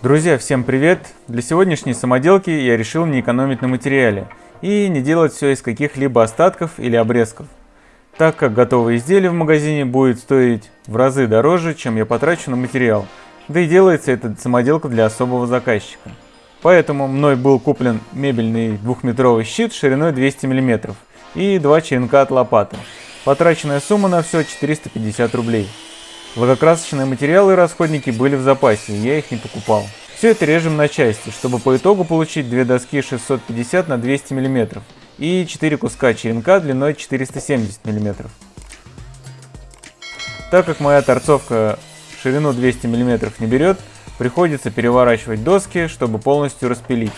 Друзья, всем привет! Для сегодняшней самоделки я решил не экономить на материале и не делать все из каких-либо остатков или обрезков, так как готовое изделие в магазине будет стоить в разы дороже, чем я потрачу на материал, да и делается эта самоделка для особого заказчика. Поэтому мной был куплен мебельный двухметровый щит шириной 200 мм и два черенка от лопаты. Потраченная сумма на все 450 рублей. Лакокрасочные материалы и расходники были в запасе, я их не покупал. Все это режем на части, чтобы по итогу получить две доски 650 на 200 мм и 4 куска черенка длиной 470 мм. Так как моя торцовка ширину 200 мм не берет, приходится переворачивать доски, чтобы полностью распилить.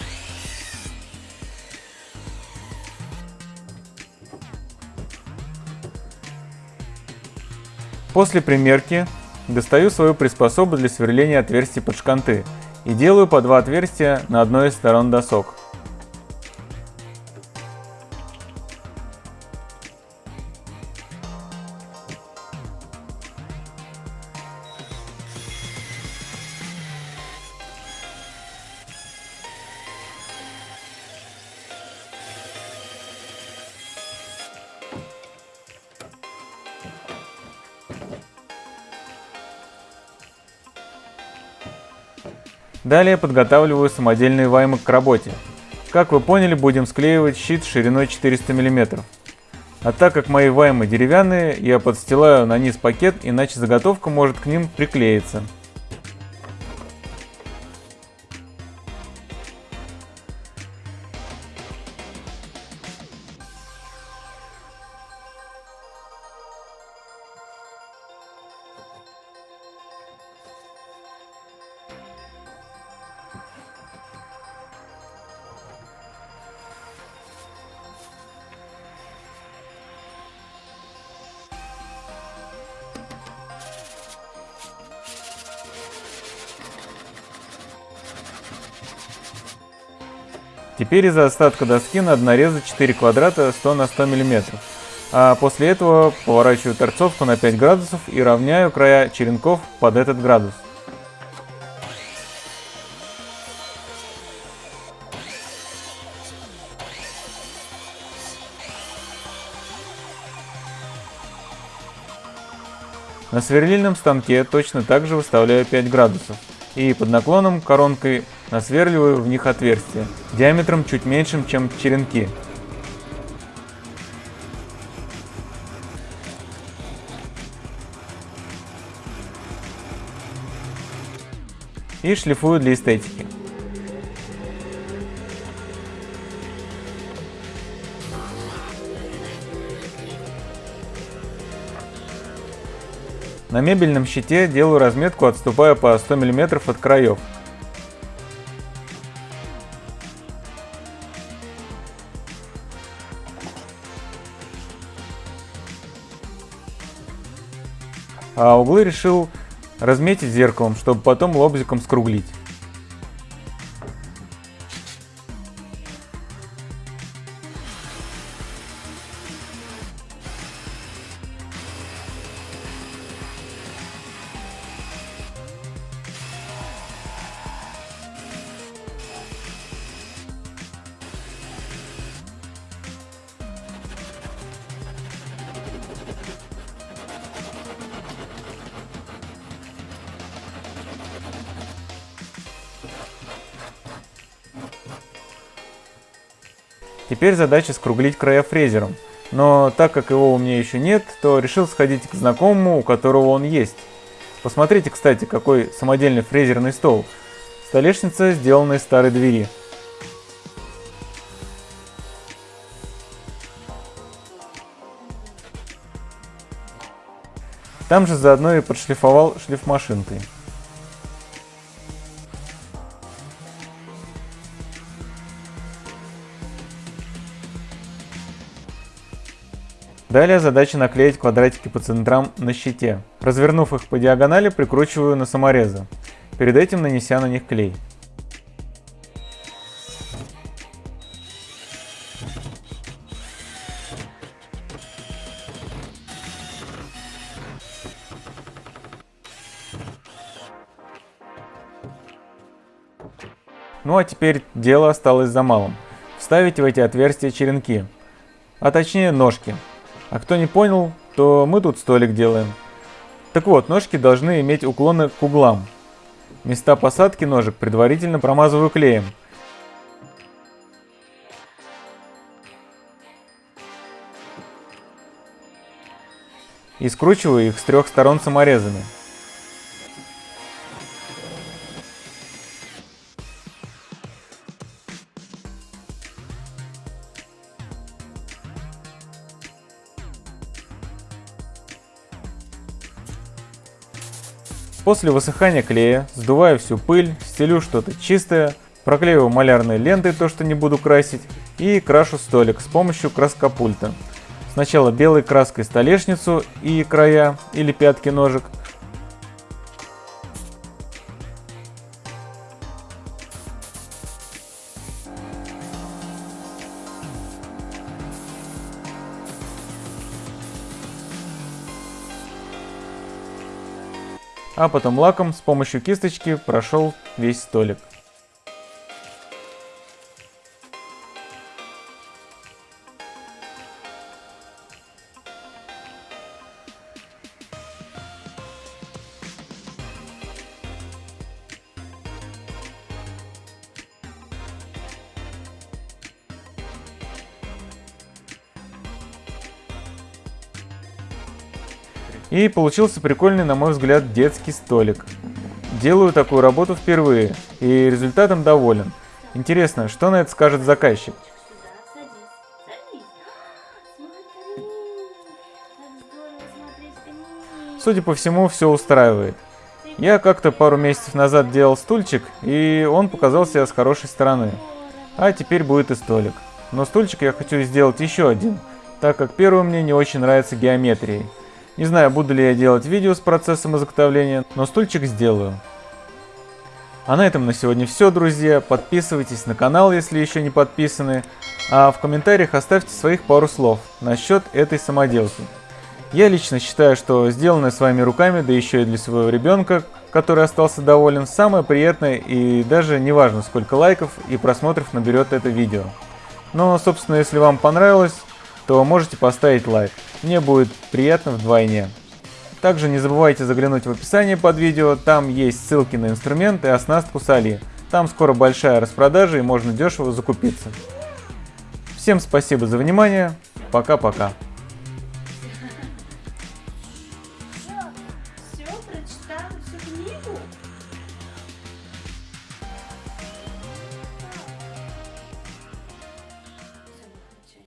После примерки достаю свою приспособу для сверления отверстий под шканты и делаю по два отверстия на одной из сторон досок. Далее подготавливаю самодельные ваймы к работе. Как вы поняли, будем склеивать щит шириной 400 мм. А так как мои ваймы деревянные, я подстилаю на низ пакет, иначе заготовка может к ним приклеиться. Теперь из-за остатка доски надо нарезать 4 квадрата 100 на 100 мм. А после этого поворачиваю торцовку на 5 градусов и равняю края черенков под этот градус. На сверлильном станке точно так же выставляю 5 градусов и под наклоном коронкой насверливаю в них отверстия диаметром чуть меньшим, чем черенки. И шлифую для эстетики. На мебельном щите делаю разметку, отступая по 100 мм от краев. А углы решил разметить зеркалом, чтобы потом лобзиком скруглить. Теперь задача скруглить края фрезером. Но так как его у меня еще нет, то решил сходить к знакомому, у которого он есть. Посмотрите, кстати, какой самодельный фрезерный стол. Столешница сделана из старой двери. Там же заодно и подшлифовал шлифмашинкой. Далее задача наклеить квадратики по центрам на щите. Развернув их по диагонали, прикручиваю на саморезы, перед этим нанеся на них клей. Ну а теперь дело осталось за малым. Вставить в эти отверстия черенки, а точнее ножки. А кто не понял, то мы тут столик делаем. Так вот, ножки должны иметь уклоны к углам. Места посадки ножек предварительно промазываю клеем. И скручиваю их с трех сторон саморезами. После высыхания клея сдуваю всю пыль, стелю что-то чистое, проклеиваю малярной лентой то, что не буду красить, и крашу столик с помощью краскопульта. Сначала белой краской столешницу и края или пятки ножек, а потом лаком с помощью кисточки прошел весь столик. И получился прикольный, на мой взгляд, детский столик. Делаю такую работу впервые, и результатом доволен. Интересно, что на это скажет заказчик? Судя по всему, все устраивает. Я как-то пару месяцев назад делал стульчик, и он показался с хорошей стороны. А теперь будет и столик. Но стульчик я хочу сделать еще один, так как первый мне не очень нравится геометрией. Не знаю, буду ли я делать видео с процессом изготовления, но стульчик сделаю. А на этом на сегодня все, друзья. Подписывайтесь на канал, если еще не подписаны. А в комментариях оставьте своих пару слов насчет этой самоделки. Я лично считаю, что сделанное своими руками, да еще и для своего ребенка, который остался доволен, самое приятное и даже не важно сколько лайков и просмотров наберет это видео. Но, собственно, если вам понравилось, то можете поставить лайк. Мне будет приятно вдвойне. Также не забывайте заглянуть в описание под видео, там есть ссылки на инструменты и оснастку с Али. Там скоро большая распродажа и можно дешево закупиться. Всем спасибо за внимание, пока-пока.